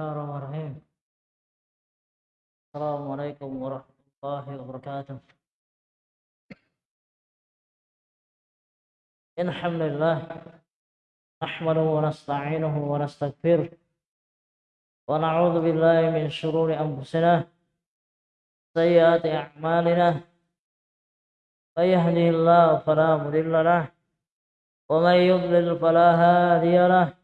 الرحمن السلام عليكم ورحمة الله وبركاته. إن الحمد لله نحمده ونستعينه ونستغفره ونعوذ بالله من شرور أنفسنا سيئات أعمالنا. من الله فلا مضل له ومن يضلل فلا هادي له.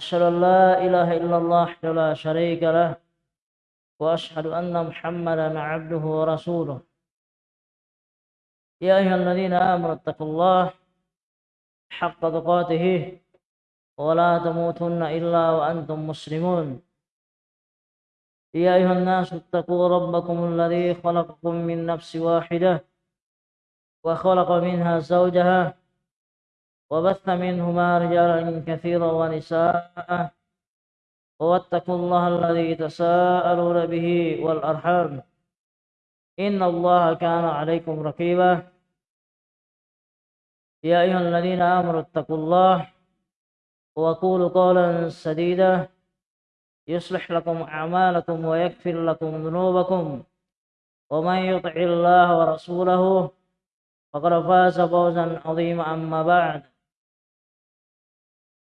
أشهد أن لا إله إلا الله لا شريك له وأشهد أن محمدا عبده ورسوله. يا أيها الذين آمنوا اتقوا الله حق تقاته ولا تموتن إلا وأنتم مسلمون. يا أيها الناس اتقوا ربكم الذي خلقكم من نفس واحدة وخلق منها زوجها وبث منهما رجالا كثيرا ونساء واتقوا الله الذي تساءلون به والأرحام. إن الله كان عليكم رقيبا. يا أيها الذين آمنوا اتقوا الله وقولوا قولا سديدا. يصلح لكم أعمالكم ويغفر لكم ذنوبكم. ومن يطع الله ورسوله فقد فاز فوزا عظيما أما بعد.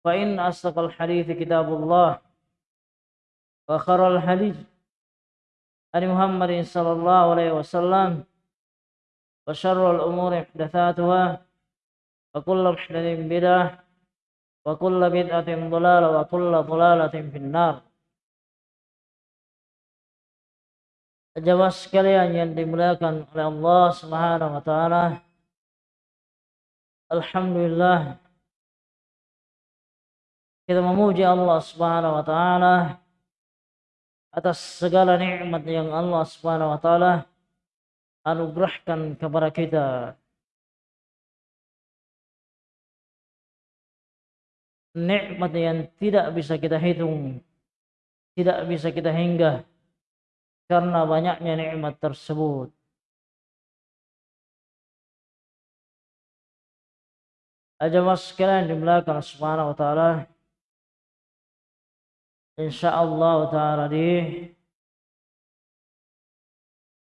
فإن أصدق الحديث كتاب الله وخر الحديث عن محمد صلى الله عليه وسلم وشر الأمور محدثاتها وكل محدث بدعة وكل بدعة ضلالة وكل ضلالة في النار Jamaah sekalian yang dimuliakan oleh Allah Subhanahu wa taala. Alhamdulillah kita memuji Allah Subhanahu wa taala atas segala nikmat yang Allah Subhanahu wa taala anugerahkan kepada kita. Nikmat yang tidak bisa kita hitung, tidak bisa kita hingga karena banyaknya nikmat tersebut. Ajamah sekalian di belakang subhanahu wa ta'ala insyaallah ta'ala di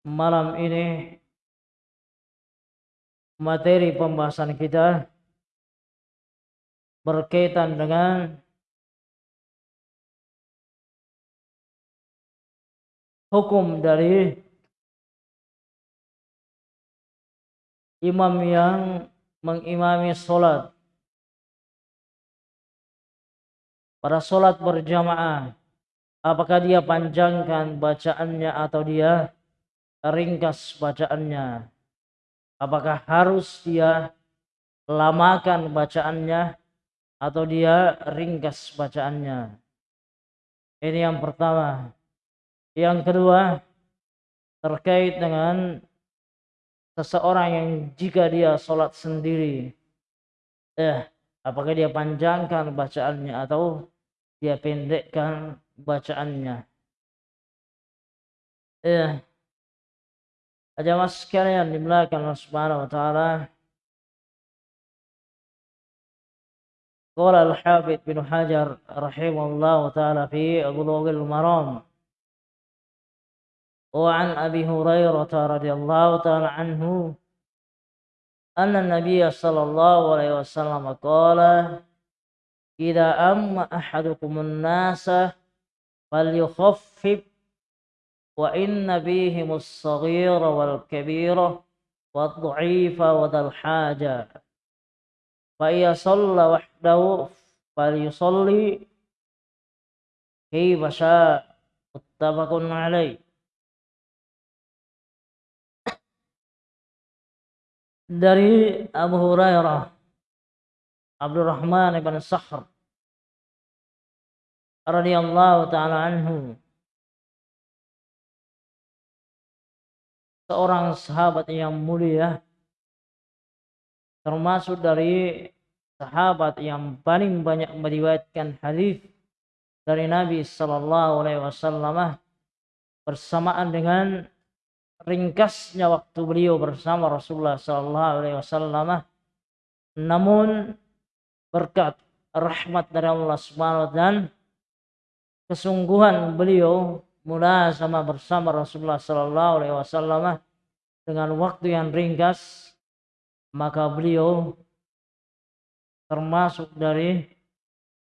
malam ini materi pembahasan kita berkaitan dengan hukum dari imam yang mengimami solat pada solat berjamaah apakah dia panjangkan bacaannya atau dia ringkas bacaannya? Apakah harus dia lamakan bacaannya atau dia ringkas bacaannya? Ini yang pertama. Yang kedua terkait dengan seseorang yang jika dia sholat sendiri. Eh apakah dia panjangkan bacaannya atau dia pendekkan bacaannya eh aja mas sekalian dimulakan Allah Subhanahu wa taala Qala al-Hafidh bin Hajar rahimahullah taala fi Bulughul Maram وعن أبي هريرة رضي الله تعالى عنه أن النبي صلى الله عليه وسلم قال إذا أما أحدكم الناس فليخفف وإن بهم الصغير والكبير والضعيف وذا الحاجة. فإذا صلى وحده فليصلي كيف شاء. متفق عليه. Dari Abu Hurairah Abdurrahman ibn Sakhr radhiyallahu taala anhu. Seorang sahabat yang mulia termasuk dari sahabat yang paling banyak meriwayatkan hadis dari Nabi sallallahu alaihi wasallam bersamaan dengan ringkasnya waktu beliau bersama Rasulullah sallallahu alaihi wasallam. Namun berkat rahmat dari Allah Subhanahu taala kesungguhan beliau mula sama bersama Rasulullah Sallallahu Alaihi Wasallam dengan waktu yang ringkas maka beliau termasuk dari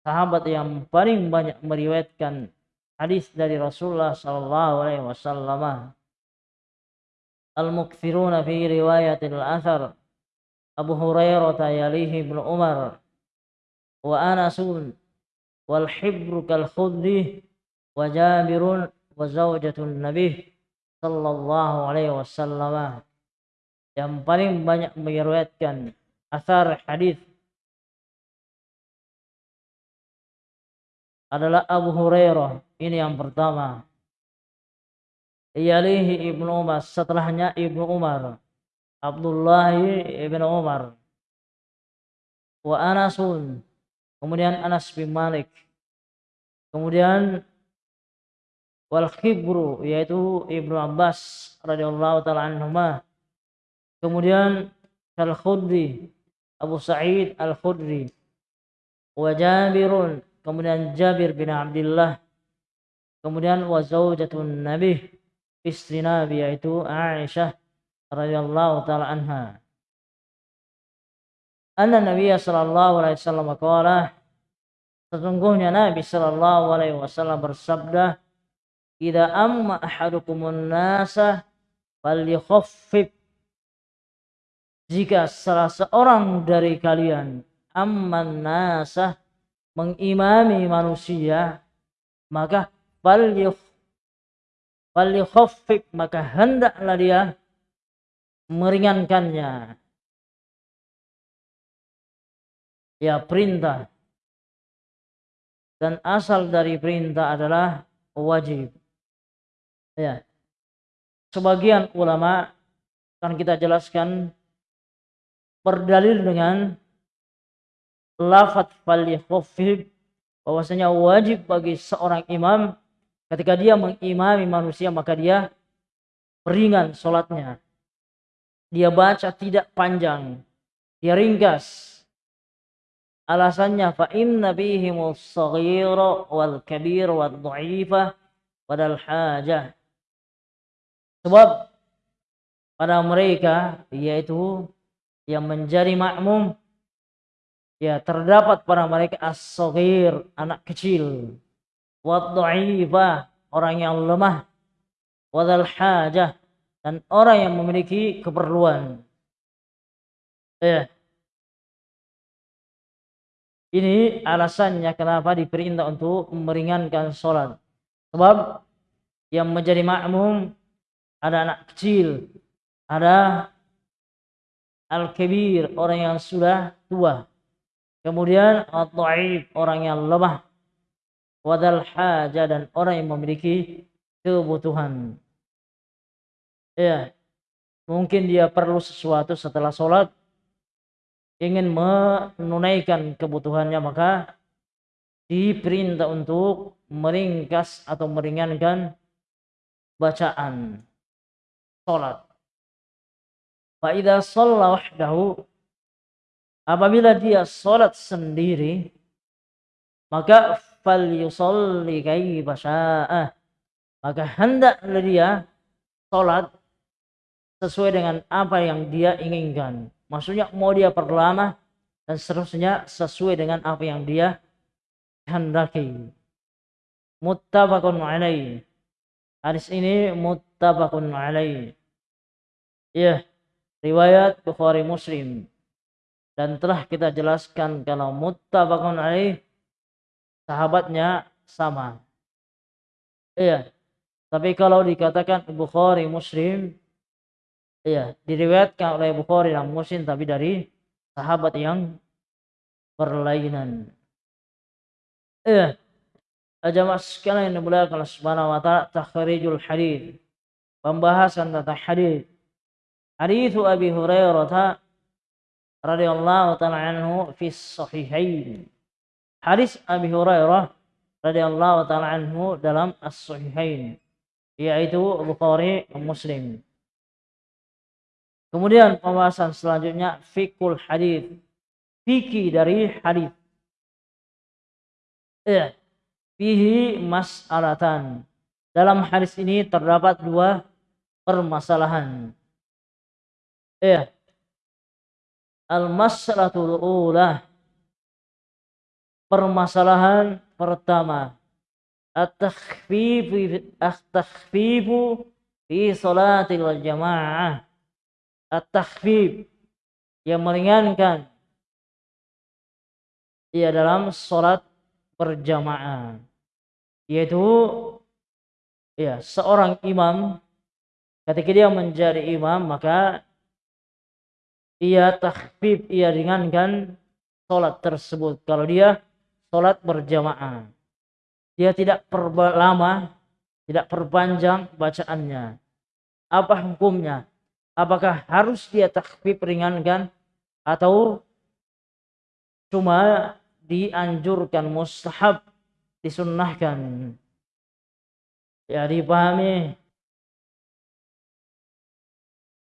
sahabat yang paling banyak meriwayatkan hadis dari Rasulullah sallallahu alaihi wasallam al-mukthiruna fi riwayatil athar. Abu Hurairah yalihi Ibnu Umar. Wa Anasun. Wal hibru kal khudri wa Jabirun. Wa zaujatun Nabi. Sallallahu alaihi wasallam. Yang paling banyak meriwayatkan asar hadis adalah Abu Hurairah. Ini yang pertama. Iyalihi Ibnu Umar, setelahnya Ibnu Umar. Abdullah Ibnu Umar. Wa Anasun. Kemudian Anas bin Malik. Kemudian wal khibru yaitu Ibnu Abbas radhiyallahu taala anhuma Kemudian Al-Khudri, Abu Sa'id Al-Khudri. Wa Jabirun, kemudian Jabir bin Abdullah. Kemudian wa zaujatun Nabi, istri Nabi yaitu Aisyah radhiyallahu taala anha. Anna Nabi sallallahu alaihi wasallam qala Sesungguhnya Nabi sallallahu alaihi wasallam bersabda, "Idza amma ahadukumun nasa falyukhaffif jika salah seorang dari kalian amman nasah mengimami manusia maka falyukh falyukhaffif maka hendaklah dia meringankannya. Ya perintah. Dan asal dari perintah adalah wajib. Ya. Sebagian ulama akan kita jelaskan berdalil dengan lafat falyakhaffif bahwasanya wajib bagi seorang imam ketika dia mengimami manusia maka dia ringan sholatnya dia baca tidak panjang. Dia ringkas. Alasannya fa inna bihim as-saghira wal kabir wal dha'ifa wadal hajah. Sebab pada mereka yaitu yang menjadi makmum ya terdapat pada mereka as anak kecil wad orang yang lemah wadal hajah dan orang yang memiliki keperluan ya ini alasannya kenapa diperintah untuk meringankan sholat sebab yang menjadi makmum ada anak kecil ada Al-Kabir, orang yang sudah tua. Kemudian Al-Ta'if, orang yang lemah. Wadal haja dan orang yang memiliki kebutuhan. Ya, mungkin dia perlu sesuatu setelah sholat. Ingin menunaikan kebutuhannya maka diperintah untuk meringkas atau meringankan bacaan sholat. Fa idza shalla wahdahu apabila dia salat sendiri maka fal yusalli kaifa syaa maka hendaklah dia salat sesuai dengan apa yang dia inginkan. Maksudnya mau dia perlama dan seterusnya sesuai dengan apa yang dia hendaki muttafaqun alaih. Hadis ini muttafaqun alaih. Ya riwayat Bukhari Muslim. Dan telah kita jelaskan kalau muttafaqun alaih sahabatnya sama. Iya. Tapi kalau dikatakan Bukhari Muslim iya, diriwayatkan oleh Bukhari dan Muslim tapi dari sahabat yang berlainan. Iya. Jamaah sekalian yang dimuliakan Allah Subhanahu wa taala takhrijul hadis. Pembahasan tentang hadis Hadis Abi Hurairah radhiyallahu taala anhu fi sahihain. Hadis Abi Hurairah radhiyallahu taala anhu dalam as-sahihain yaitu Bukhari Muslim. Kemudian pembahasan selanjutnya fikul hadis. Fikih dari hadis. Ya. fihi mas'alatan. Dalam hadis ini terdapat dua permasalahan. Ya. Al-mas'alatul ula. Permasalahan pertama. At-takhfifu at-takhfifu fi salatil jamaah. At-takhfif yang meringankan ia dalam sholat berjamaah yaitu ya seorang imam ketika dia menjadi imam maka ia takhfif ia ringankan sholat tersebut kalau dia sholat berjamaah. Dia tidak perlama tidak perpanjang bacaannya. Apa hukumnya? Apakah harus dia takhfif ringankan atau cuma dianjurkan mustahab disunnahkan? Ya dipahami.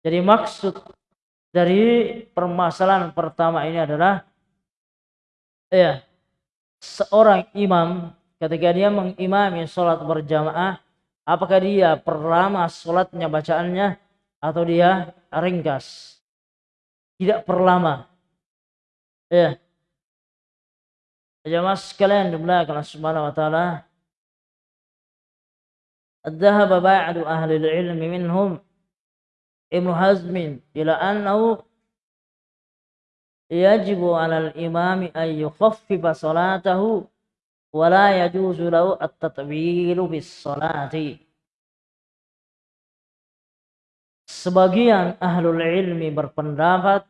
Jadi maksud dari permasalahan pertama ini adalah ya seorang imam ketika dia mengimami sholat berjamaah apakah dia perlama sholatnya bacaannya atau dia ringkas tidak perlama ya Jemaah sekalian dimulakan Allah Subhanahu wa taala. ذهب بعض أهل العلم منهم ابن حزم إلى أنه yajibu 'alal imami ay yukhaffifa salatahu wa la yajuzu lahu at-tatwilu bis salati. Sebagian ahlul ilmi berpendapat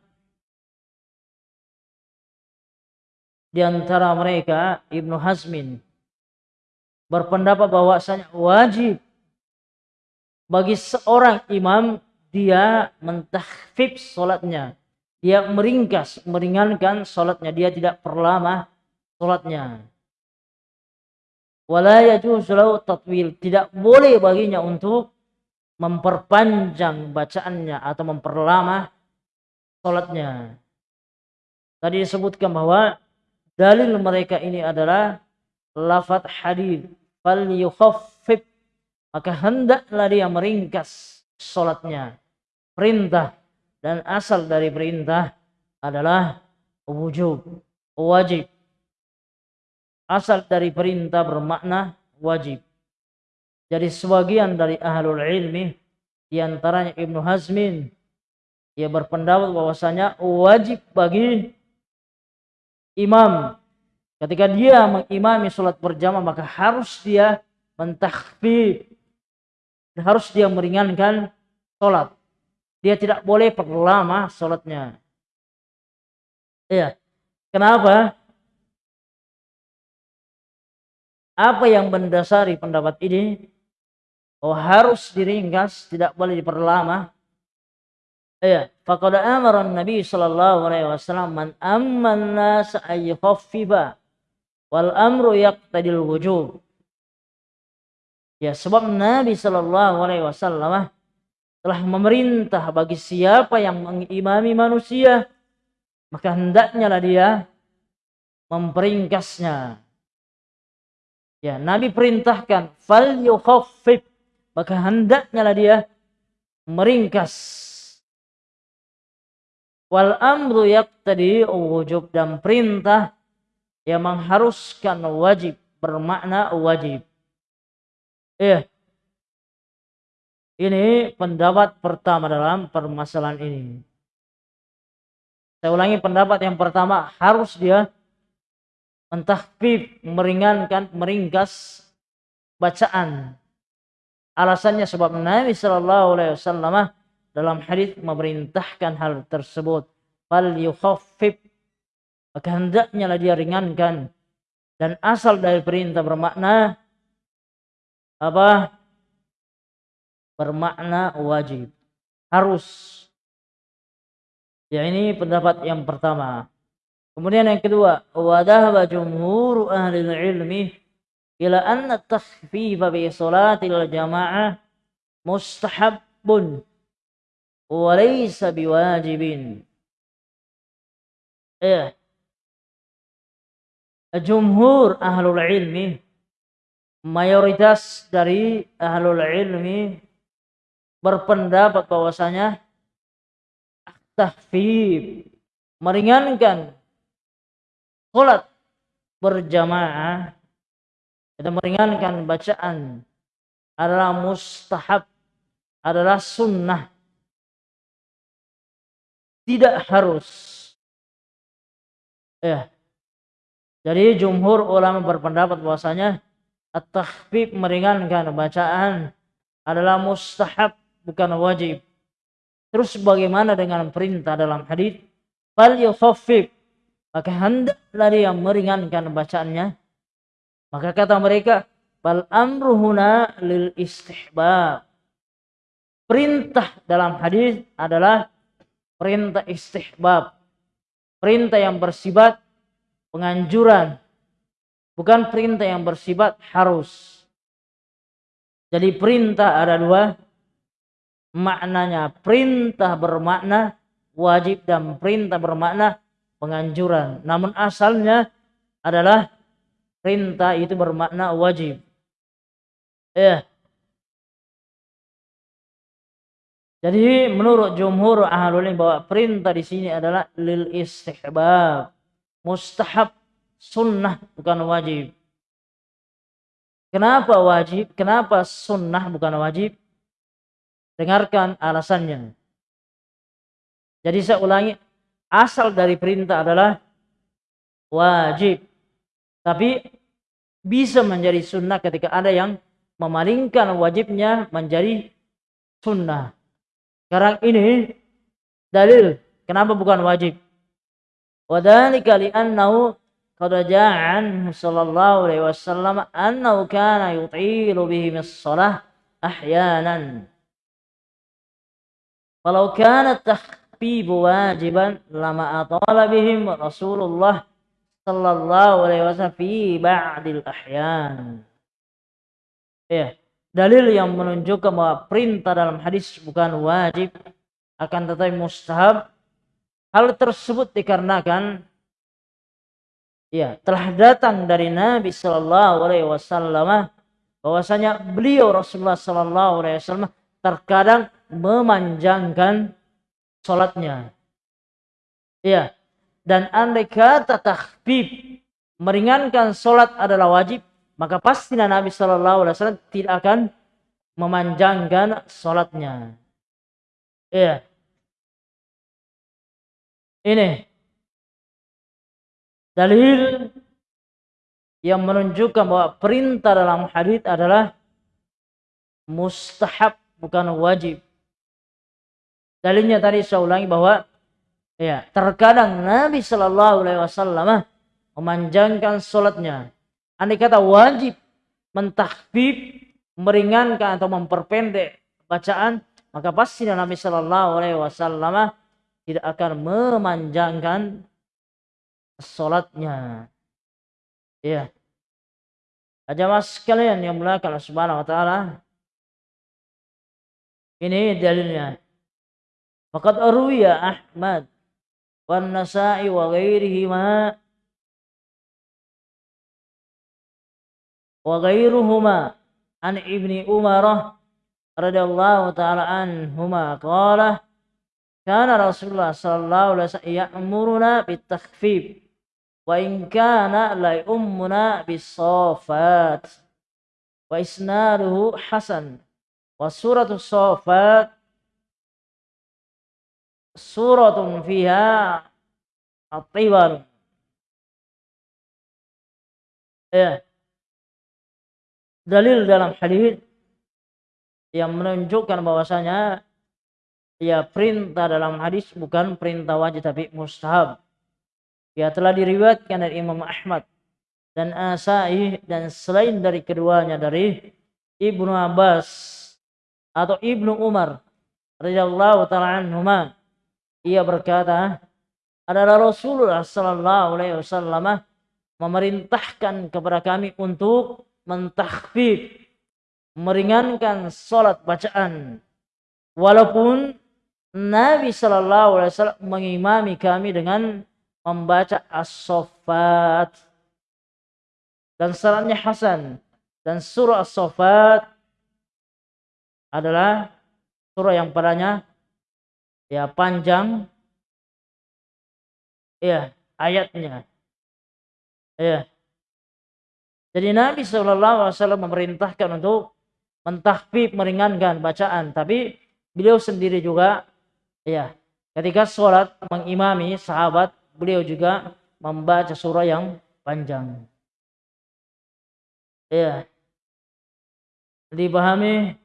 di antara mereka Ibnu Hazmin berpendapat bahwasanya wajib bagi seorang imam dia mentahfif solatnya dia meringkas meringankan solatnya. Dia tidak perlama solatnya. Wala yajuzu tatwil. Tidak boleh baginya untuk memperpanjang bacaannya atau memperlama solatnya. Tadi disebutkan bahwa Dalil mereka ini adalah lafat hadis fal maka hendaklah dia meringkas salatnya. Perintah dan asal dari perintah adalah wujub, wajib. Asal dari perintah bermakna wajib. Jadi sebagian dari ahlul ilmi di antaranya Ibnu Hazmin ia berpendapat bahwasanya wajib bagi imam ketika dia mengimami sholat berjamaah maka harus dia mentakhfif harus dia meringankan sholat dia tidak boleh perlama sholatnya. Iya. Kenapa? Apa yang mendasari pendapat ini? Oh harus diringkas tidak boleh diperlama. Iya, faqad amara Nabi sallallahu alaihi wasallam man amman nas wal amru yaqtadil wujub. Ya, sebab Nabi sallallahu alaihi wasallam telah memerintah bagi siapa yang mengimami manusia maka hendaknya lah dia memperingkasnya. Ya, Nabi perintahkan fal yukhaffif maka hendaknya lah dia meringkas Wal amru yaqtadi wujub dan perintah yang mengharuskan wajib bermakna wajib. Eh, ini pendapat pertama dalam permasalahan ini. Saya ulangi pendapat yang pertama harus dia mentahfif, meringankan, meringkas bacaan. Alasannya sebab Nabi Shallallahu Alaihi Wasallam dalam hadis memerintahkan hal tersebut fal yukhaffif maka hendaknya lah dia ringankan dan asal dari perintah bermakna apa bermakna wajib harus ya ini pendapat yang pertama kemudian yang kedua wadahaba jumhur ahli ilmi ila anna takhfifa bi salatil jamaah mustahabun walaysa biwajibin. Ya. Jumhur ahlul ilmi mayoritas dari ahlul ilmi berpendapat bahwasanya tahfif meringankan sholat berjamaah itu meringankan bacaan adalah mustahab adalah sunnah. Tidak harus. Ya. Jadi jumhur ulama berpendapat bahwasanya at-takhfif meringankan bacaan adalah mustahab bukan wajib. Terus bagaimana dengan perintah dalam hadis? Fal yukhaffif. Maka hendaklah dia meringankan bacaannya. Maka kata mereka bal amruhuna lil istihbab. Perintah dalam hadis adalah perintah istihbab. Perintah yang bersifat penganjuran. Bukan perintah yang bersifat harus. Jadi perintah ada dua maknanya perintah bermakna wajib dan perintah bermakna penganjuran. Namun asalnya adalah perintah itu bermakna wajib. Ya. Jadi menurut jumhur ahlul bahwa perintah di sini adalah lil istihbab, mustahab, sunnah bukan wajib. Kenapa wajib? Kenapa sunnah bukan wajib? Dengarkan alasannya. Jadi saya ulangi, asal dari perintah adalah wajib. Tapi bisa menjadi sunnah ketika ada yang memalingkan wajibnya menjadi sunnah. Sekarang ini dalil kenapa bukan wajib. Wadhalika li'annahu qad ja'an sallallahu alaihi wasallam annahu kana yutilu bihim as-salah ahyanan. Walau kana tahbibu wajiban lama atala bihim Rasulullah sallallahu alaihi wasallam fi ba'dil ahyan. Ya, dalil yang menunjukkan bahwa perintah dalam hadis bukan wajib akan tetapi mustahab. Hal tersebut dikarenakan ya telah datang dari Nabi Shallallahu Alaihi Wasallam bahwasanya beliau Rasulullah Shallallahu Alaihi Wasallam terkadang memanjangkan sholatnya. Ya. Dan andai kata takhfif meringankan sholat adalah wajib, maka pasti Nabi Shallallahu Alaihi Wasallam tidak akan memanjangkan sholatnya. Ya. Ini dalil yang menunjukkan bahwa perintah dalam hadis adalah mustahab bukan wajib. Dalilnya tadi saya ulangi bahwa ya terkadang Nabi Shallallahu Alaihi Wasallam memanjangkan sholatnya. Andai kata wajib mentahbib, meringankan atau memperpendek bacaan, maka pasti Nabi Shallallahu Alaihi Wasallam tidak akan memanjangkan sholatnya. Ya. mas sekalian yang mulakan Subhanahu wa taala. Ini dalilnya. Faqad arwiya Ahmad wan Nasa'i wa ghairihima wa ghairuhuma an Ibni Umar radhiyallahu taala anhuma qala kana Rasulullah sallallahu alaihi wasallam ya'muruna bitakhfif wa in kana la ummuna bisafat wa isnaduhu hasan wa suratu safat suratun fiha at-tiwal. Ya. Dalil dalam hadis yang menunjukkan bahwasanya ya perintah dalam hadis bukan perintah wajib tapi mustahab. Ya telah diriwayatkan dari Imam Ahmad dan Asai dan selain dari keduanya dari Ibnu Abbas atau Ibnu Umar radhiyallahu taala anhuma ia berkata, adalah Rasulullah sallallahu alaihi wasallam memerintahkan kepada kami untuk mentakhfif meringankan salat bacaan. Walaupun Nabi sallallahu alaihi wasallam mengimami kami dengan membaca as-saffat dan salatnya hasan Dan surah As-Saffat adalah surah yang padanya ya panjang ya ayatnya. Ya. Jadi Nabi Wasallam memerintahkan untuk mentahfif meringankan bacaan, tapi beliau sendiri juga ya ketika sholat mengimami sahabat beliau juga membaca surah yang panjang. Ya. Dipahami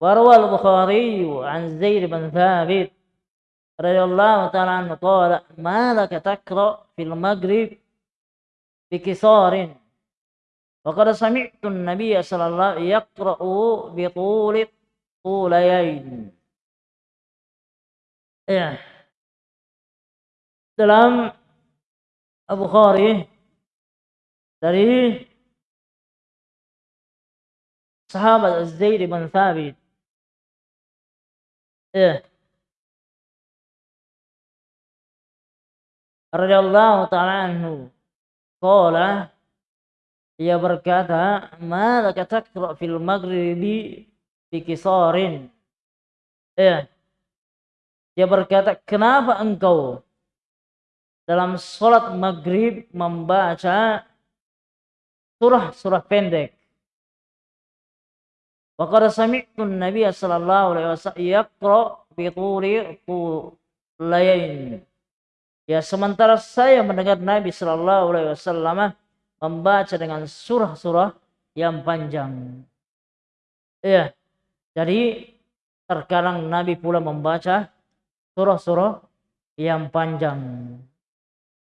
وروى البخاري عن زيد بن ثابت رضي الله تعالى عنه قال ما لك تقرأ في المغرب بكسار؟ وقد سمعت النبي صلى الله عليه وسلم يقرأ بطول طوليين ya dalam Abu Khari dari sahabat Zaid bin Thabit ya radhiyallahu taala anhu. Qala ia berkata malaka taqra fil maghribi bi kisarin. Ya dia berkata kenapa engkau dalam sholat maghrib membaca surah-surah pendek. Wa qad sami'tu Nabi sallallahu alaihi wasallam yaqra bi turi. Ya sementara saya mendengar Nabi sallallahu alaihi wasallam membaca dengan surah-surah yang panjang. Ya. Jadi terkadang Nabi pula membaca surah-surah yang panjang.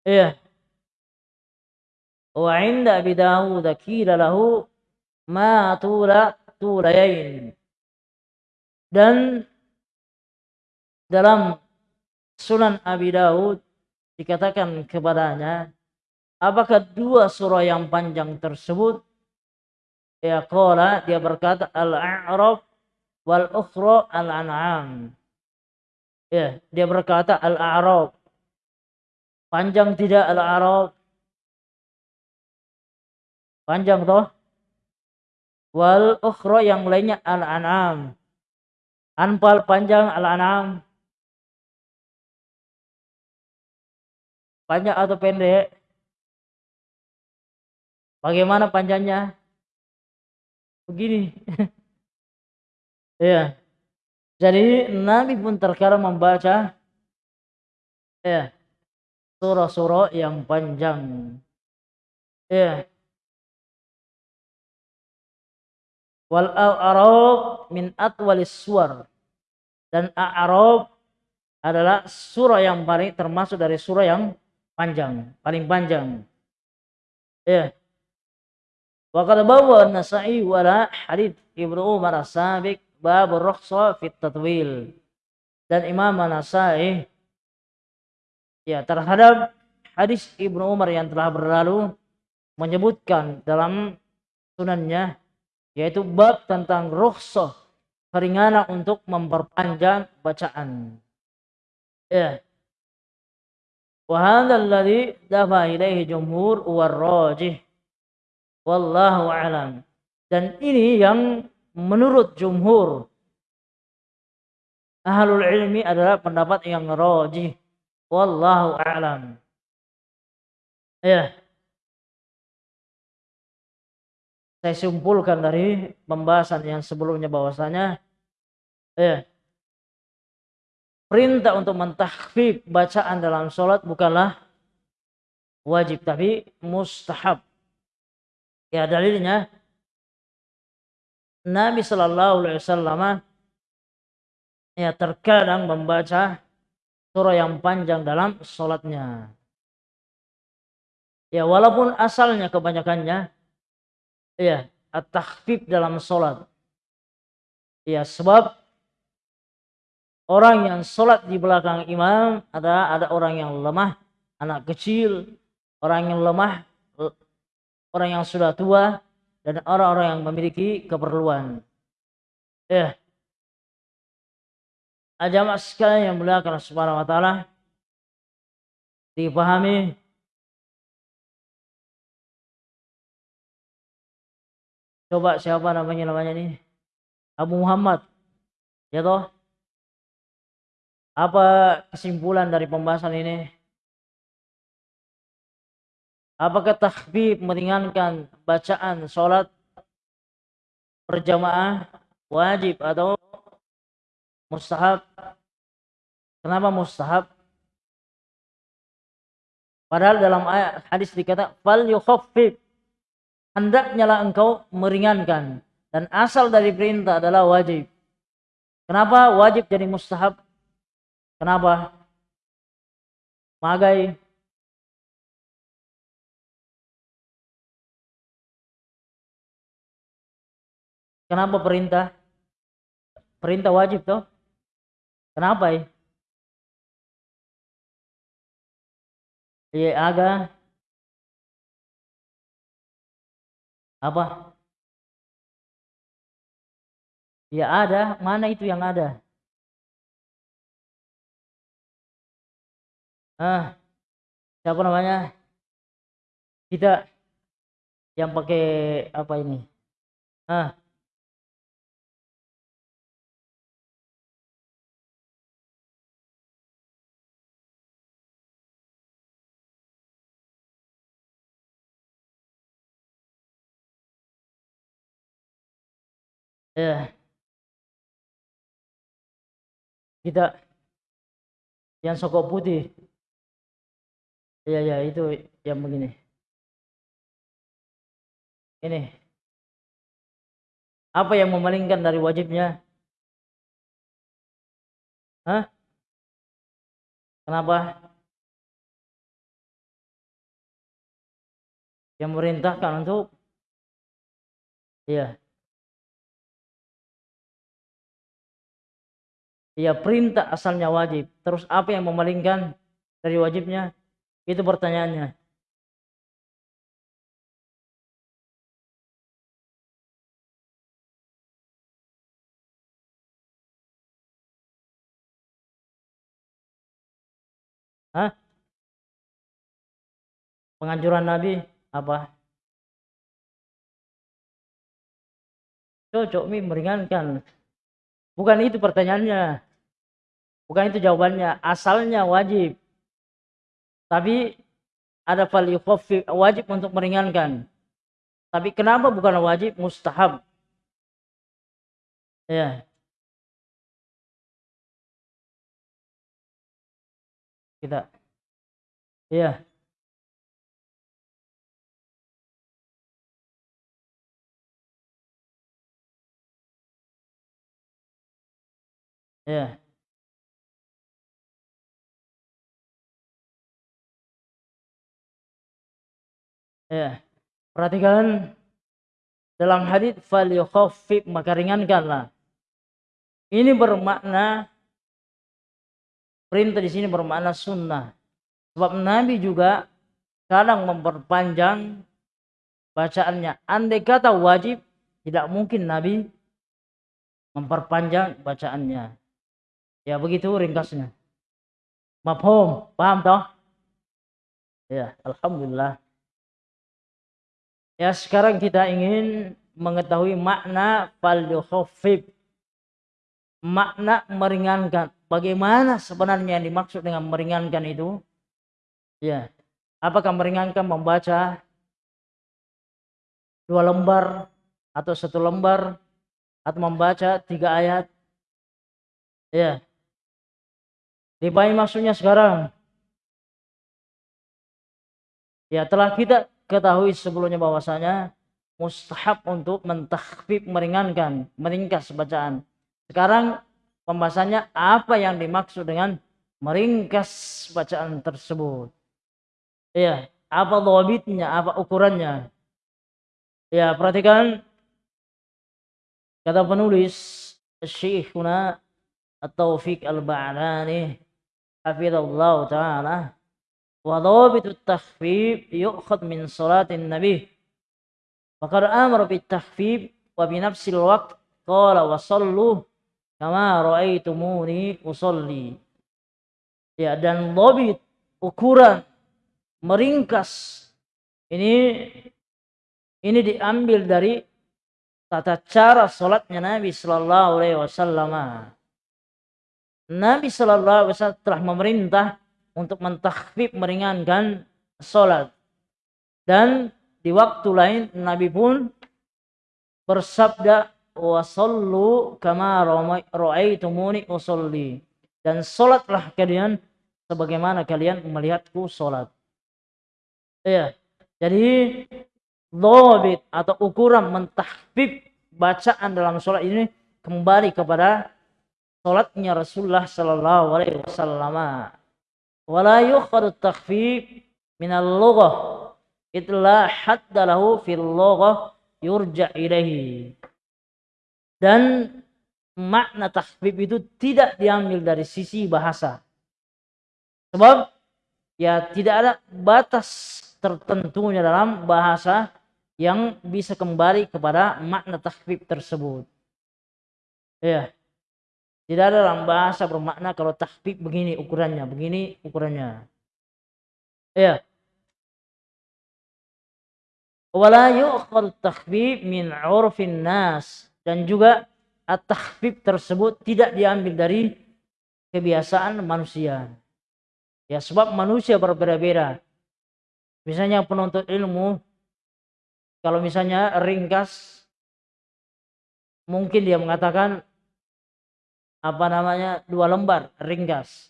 Iya. Wa inda Abi Dawud qila lahu ma tula tulayain. Dan dalam Sunan Abi Dawud dikatakan kepadanya apakah dua surah yang panjang tersebut ya qala dia berkata al-a'raf wal ukhra al-an'am ya dia berkata al-a'raf Panjang tidak al-Arab? Panjang toh? Wal ukhra yang lainnya al-an'am. Anpal panjang al-an'am. Panjang atau pendek? Bagaimana panjangnya? Begini. ya. Jadi Nabi pun terkadang membaca ya surah-surah yang panjang. Ya. Wal a'rab min atwalis suwar. Dan a'rab adalah surah yang paling termasuk dari surah yang panjang, paling panjang. Ya. Wa qad bawa an-Nasa'i wala hadits Ibnu Umar as-Sabiq bab ar-rukhsa fi tatwil. Dan Imam An-Nasa'i ya terhadap hadis Ibnu Umar yang telah berlalu menyebutkan dalam sunannya yaitu bab tentang rukhsah keringanan untuk memperpanjang bacaan. Ya. Wa alladhi dafa ilaihi jumhur wa rajih. Wallahu a'lam. Dan ini yang menurut jumhur ahlul ilmi adalah pendapat yang rajih Wallahu a'lam. Ya. Saya simpulkan dari pembahasan yang sebelumnya bahwasanya ya. Perintah untuk mentahfif bacaan dalam sholat bukanlah wajib tapi mustahab. Ya dalilnya Nabi Shallallahu Alaihi Wasallam ya terkadang membaca surah yang panjang dalam sholatnya. Ya walaupun asalnya kebanyakannya ya at-takhfif dalam sholat. Ya sebab orang yang sholat di belakang imam ada ada orang yang lemah, anak kecil, orang yang lemah, orang yang sudah tua dan orang-orang yang memiliki keperluan. Ya, Jamaah sekalian yang mulia karena subhanahu wa ta'ala dipahami Coba siapa namanya namanya nih? Abu Muhammad. Ya toh? Apa kesimpulan dari pembahasan ini? Apakah tahbib meringankan bacaan sholat berjamaah wajib atau mustahab? Kenapa mustahab? Padahal dalam ayat hadis dikata fal yukhaffif hendaknya lah engkau meringankan dan asal dari perintah adalah wajib. Kenapa wajib jadi mustahab? Kenapa? Magai Kenapa perintah? Perintah wajib toh? Kenapa ya? Iya aga apa? Ya ada, mana itu yang ada? Ah, siapa namanya? Kita yang pakai apa ini? Ah, ya kita yang sokok putih ya ya itu yang begini ini apa yang memalingkan dari wajibnya Hah? Kenapa? Yang merintahkan untuk Iya. Ya perintah asalnya wajib. Terus apa yang memalingkan dari wajibnya? Itu pertanyaannya. Hah? Penganjuran Nabi apa? Cocok mi meringankan Bukan itu pertanyaannya. Bukan itu jawabannya. Asalnya wajib. Tapi ada fal wajib untuk meringankan. Tapi kenapa bukan wajib mustahab? Ya. Kita. Ya. Ya. Ya. Perhatikan dalam hadis fal yukhaffif maka ringankanlah. Ini bermakna perintah di sini bermakna sunnah. Sebab Nabi juga kadang memperpanjang bacaannya. Andai kata wajib, tidak mungkin Nabi memperpanjang bacaannya. Ya begitu ringkasnya. Mafhum, paham toh? Ya, alhamdulillah. Ya, sekarang kita ingin mengetahui makna fal Makna meringankan. Bagaimana sebenarnya yang dimaksud dengan meringankan itu? Ya. Apakah meringankan membaca dua lembar atau satu lembar atau membaca tiga ayat? Ya. Dipahi maksudnya sekarang. Ya telah kita ketahui sebelumnya bahwasanya mustahab untuk mentakhfif meringankan, meringkas bacaan. Sekarang pembahasannya apa yang dimaksud dengan meringkas bacaan tersebut. Ya, apa dhabitnya, apa ukurannya. Ya, perhatikan kata penulis Syekhuna At-Taufiq Al-Ba'lani hafizallahu taala. Wa dhabitu takhfif yu'khad min salatin nabi. Faqad amara bit takhfif wa bi nafsil waqt. Qala wa sallu kama raaitumuni usalli. Ya dan dhabit ukuran meringkas ini ini diambil dari tata cara sholatnya Nabi Shallallahu Alaihi Wasallam. Nabi Shallallahu Alaihi Wasallam telah memerintah untuk mentakhfif meringankan sholat dan di waktu lain Nabi pun bersabda wasallu kama ra'aitumuni usolli. Dan sholatlah kalian sebagaimana kalian melihatku sholat. Ya, jadi lobit atau ukuran mentahbib bacaan dalam sholat ini kembali kepada sholatnya Rasulullah Sallallahu Alaihi Wasallam. Wala yukhadu takhfif minal lughah itulah hadda fil loghah yurja ilaihi. Dan makna takhfif itu tidak diambil dari sisi bahasa. Sebab ya tidak ada batas tertentunya dalam bahasa yang bisa kembali kepada makna takhfif tersebut. Ya. Tidak ada dalam bahasa bermakna kalau takhfif begini ukurannya, begini ukurannya. Ya wala yu'khal takhfif min 'urfin nas dan juga at-takhfif tersebut tidak diambil dari kebiasaan manusia. Ya sebab manusia berbeda-beda. Misalnya penuntut ilmu kalau misalnya ringkas mungkin dia mengatakan apa namanya dua lembar ringkas.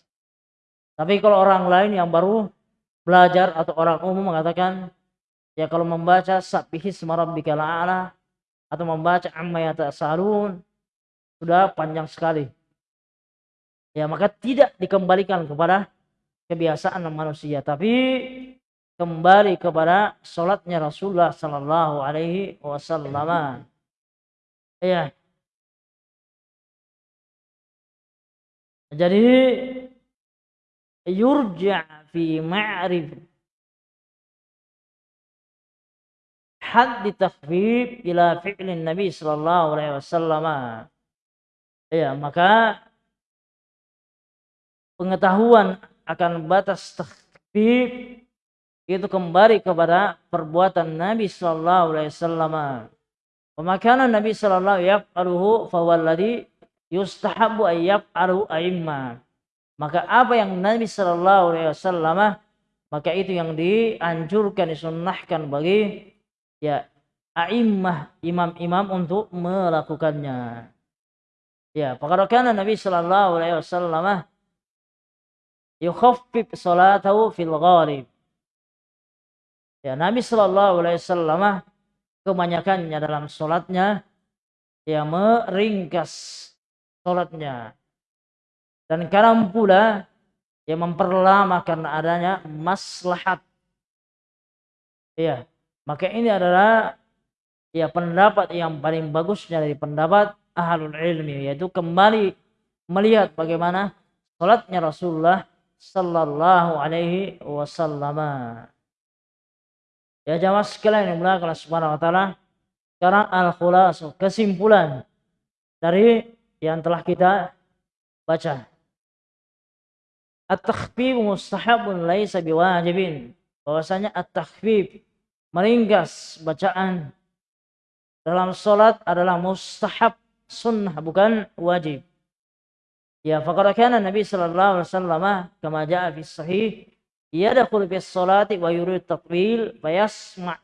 Tapi kalau orang lain yang baru belajar atau orang umum mengatakan Ya kalau membaca Sabbihis Rabbikal A'la atau membaca Amma Yatasaalun sudah panjang sekali. Ya maka tidak dikembalikan kepada kebiasaan manusia tapi kembali kepada sholatnya Rasulullah Sallallahu Alaihi Wasallam. Ya. Jadi yurja fi ma'rif had takhfif ila fi'lin Nabi sallallahu alaihi wasallam. Ya, maka pengetahuan akan batas takhfif itu kembali kepada perbuatan Nabi sallallahu alaihi wasallam. Pemakanan Nabi sallallahu yaf'aluhu fa walladhi yustahabu ay yaf'alu a'imma. Maka apa yang Nabi sallallahu alaihi wasallam maka itu yang dianjurkan disunnahkan bagi ya a'immah imam-imam untuk melakukannya. Ya, fakadakana Nabi sallallahu alaihi wasallam yukhaffif salatahu fil ghalib. Ya, Nabi sallallahu alaihi wasallam kebanyakannya dalam salatnya ya meringkas salatnya. Dan kadang pula yang memperlama karena adanya maslahat. Ya, maka ini adalah ya pendapat yang paling bagusnya dari pendapat ahlul ilmi yaitu kembali melihat bagaimana salatnya Rasulullah sallallahu alaihi wasallam. Ya jamaah sekalian yang mulia Allah Subhanahu wa taala. Sekarang al-khulas kesimpulan dari yang telah kita baca. At-takhfif mustahabun laisa biwajibin. Bahwasanya at-takhfif meringkas bacaan dalam sholat adalah mustahab sunnah bukan wajib. Ya faqad kana Nabi sallallahu alaihi wasallam kama jaa fi sahih yadkhul fi sholati wa yurid tatwil fayasma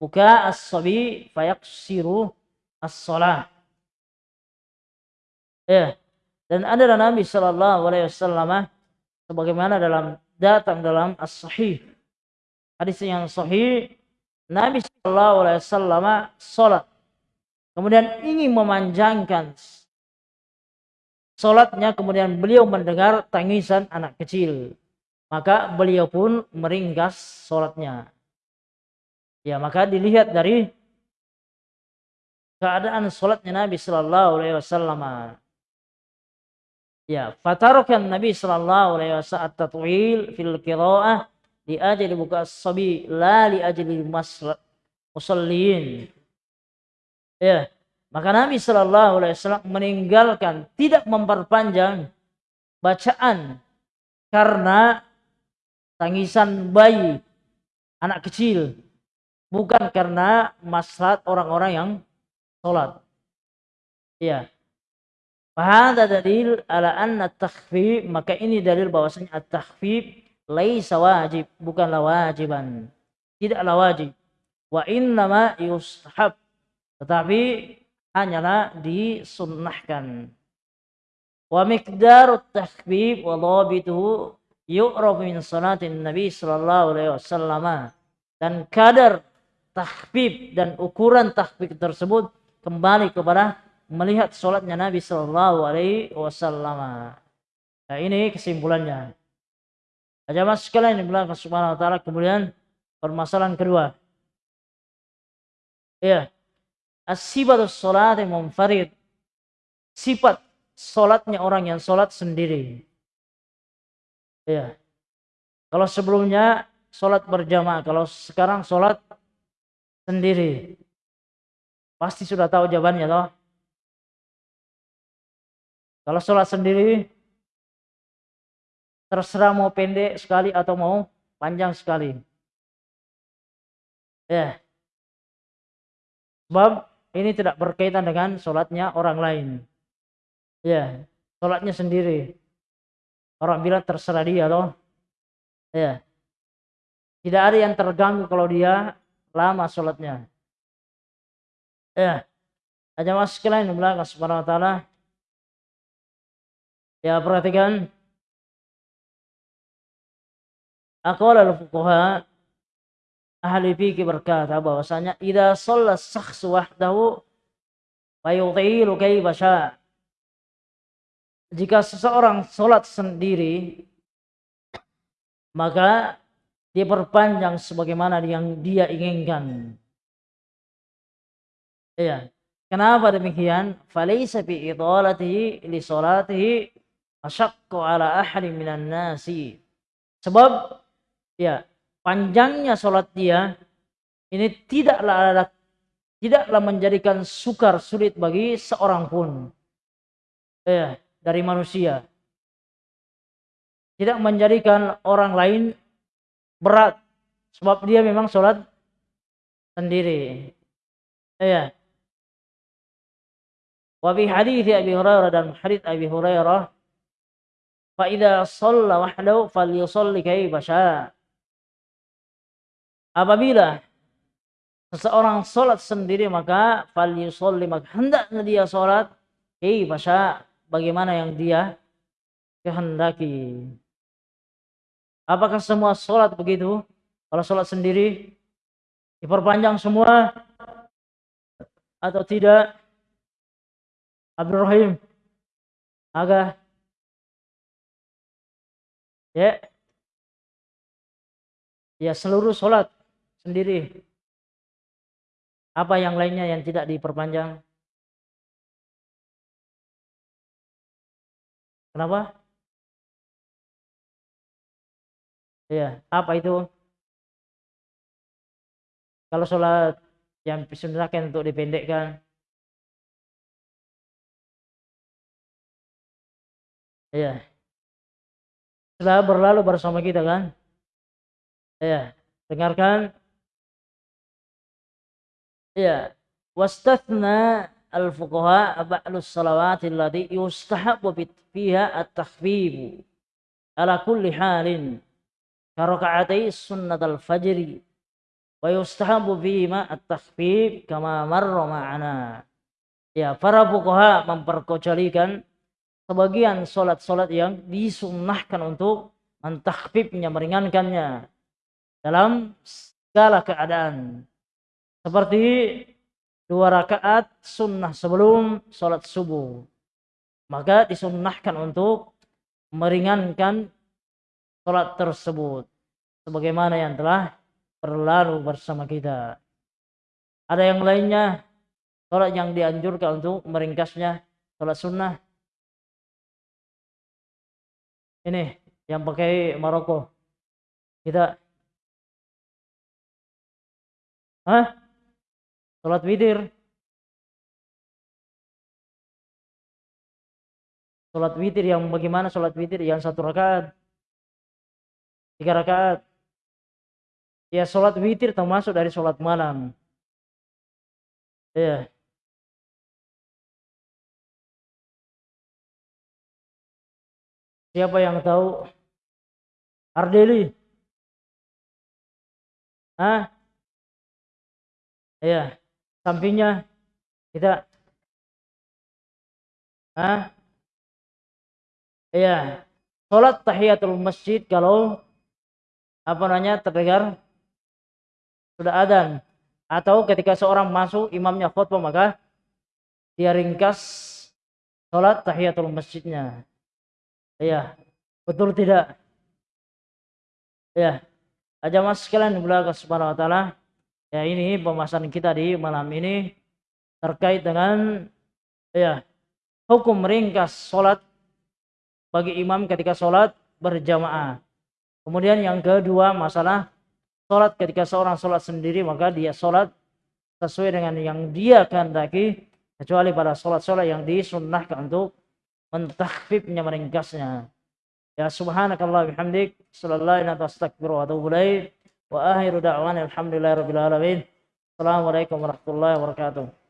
buka as-sabi fayaqsiru as-shalah. Ya. Dan ada Nabi sallallahu alaihi wasallam sebagaimana dalam datang dalam as-sahih hadis yang sahih Nabi Shallallahu Alaihi Wasallam sholat, kemudian ingin memanjangkan sholatnya, kemudian beliau mendengar tangisan anak kecil, maka beliau pun meringkas sholatnya. Ya, maka dilihat dari keadaan sholatnya Nabi Shallallahu Alaihi Wasallam. Ya, fatarokan Nabi Shallallahu Alaihi Wasallam at-tatwil fil qiraah li ajli buka sabi la li ajli musallin ya maka Nabi Shallallahu Alaihi Wasallam meninggalkan tidak memperpanjang bacaan karena tangisan bayi anak kecil bukan karena maslahat orang-orang yang salat. Iya. Fahada dalil ala anna takhfif maka ini dalil bahwasanya at-takhfif laisa wajib bukanlah wajiban. Tidaklah wajib. Wa innama yustahab tetapi hanyalah disunnahkan. Wa miqdarut takhfif wa dhabituhu yu'raf min salatin Nabi sallallahu alaihi wasallam dan kadar takhfif dan ukuran takhfif tersebut kembali kepada melihat sholatnya Nabi Shallallahu Alaihi Wasallam. Nah ini kesimpulannya. Aja mas sekalian yang bilang Subhanahu Wa Taala kemudian permasalahan kedua. Ya, asibatus sholat yang munfarid. Sifat sholatnya orang yang sholat sendiri. Ya. Kalau sebelumnya sholat berjamaah, kalau sekarang sholat sendiri. Pasti sudah tahu jawabannya toh. Kalau sholat sendiri, terserah mau pendek sekali atau mau panjang sekali. Ya. Sebab ini tidak berkaitan dengan sholatnya orang lain. Ya, sholatnya sendiri. Orang bilang terserah dia loh. Ya. Tidak ada yang terganggu kalau dia lama sholatnya. Ya. Aja mas sekalian belakang subhanahu wa ta'ala Ya perhatikan. Aqwal al-fuqaha ahli fikih berkata bahwasanya idza shalla syakhsu wahdahu fa yutilu kayfa Jika seseorang sholat sendiri maka diperpanjang sebagaimana yang dia inginkan. Iya. Kenapa demikian? Falaysa bi idalatihi li salatihi asyakku ala ahli minan nasi. Sebab ya panjangnya sholat dia ini tidaklah ada tidaklah menjadikan sukar sulit bagi seorang pun ya dari manusia. Tidak menjadikan orang lain berat sebab dia memang sholat sendiri. Ya. Wa bi hadis Abi Hurairah dan hadis Abi Hurairah Fa idza shalla wahdahu falyusalli kaifa. Apabila seseorang sholat sendiri maka falyusalli maka hendaknya dia sholat kaifa bagaimana yang dia kehendaki. Apakah semua sholat begitu? Kalau sholat sendiri diperpanjang semua atau tidak? Abdul Rahim, agak Ya. Ya seluruh sholat sendiri. Apa yang lainnya yang tidak diperpanjang? Kenapa? Ya, apa itu? Kalau sholat yang disunahkan untuk dipendekkan. Ya telah berlalu bersama kita kan? Ya, dengarkan. Ya, wastathna al-fuqaha ba'lus salawati allati yustahabbu fiha at-takhfif ala kulli halin karaka'atai sunnat al-fajri wa yustahabbu ma at-takhfif kama marra ma'ana. Ya, para fuqaha memperkecualikan sebagian solat-solat yang disunnahkan untuk mentakfifnya, meringankannya dalam segala keadaan. Seperti dua rakaat sunnah sebelum solat subuh. Maka disunnahkan untuk meringankan solat tersebut. Sebagaimana yang telah berlalu bersama kita. Ada yang lainnya, solat yang dianjurkan untuk meringkasnya, solat sunnah ini yang pakai Maroko. Kita Hah? Salat witir. Salat witir yang bagaimana salat witir yang satu rakaat? Tiga rakaat. Ya salat witir termasuk dari salat malam. Ya. Siapa yang tahu? Ardeli. Hah? Iya. Sampingnya kita Hah? Iya. Salat tahiyatul masjid kalau apa namanya terdengar sudah adan atau ketika seorang masuk imamnya khutbah maka dia ringkas salat tahiyatul masjidnya. Iya. Betul tidak? Ya. Aja mas sekalian belakang subhanahu wa ta'ala. Ya ini pembahasan kita di malam ini terkait dengan ya hukum ringkas sholat bagi imam ketika sholat berjamaah. Kemudian yang kedua masalah sholat ketika seorang sholat sendiri maka dia sholat sesuai dengan yang dia kehendaki kecuali pada sholat-sholat yang disunnahkan untuk mentakhfifnya meringkasnya. Ya subhanakallah bihamdik sallallahu alaihi wa ilaik wa akhiru da'wana alhamdulillahi rabbil alamin. Assalamualaikum warahmatullahi wabarakatuh.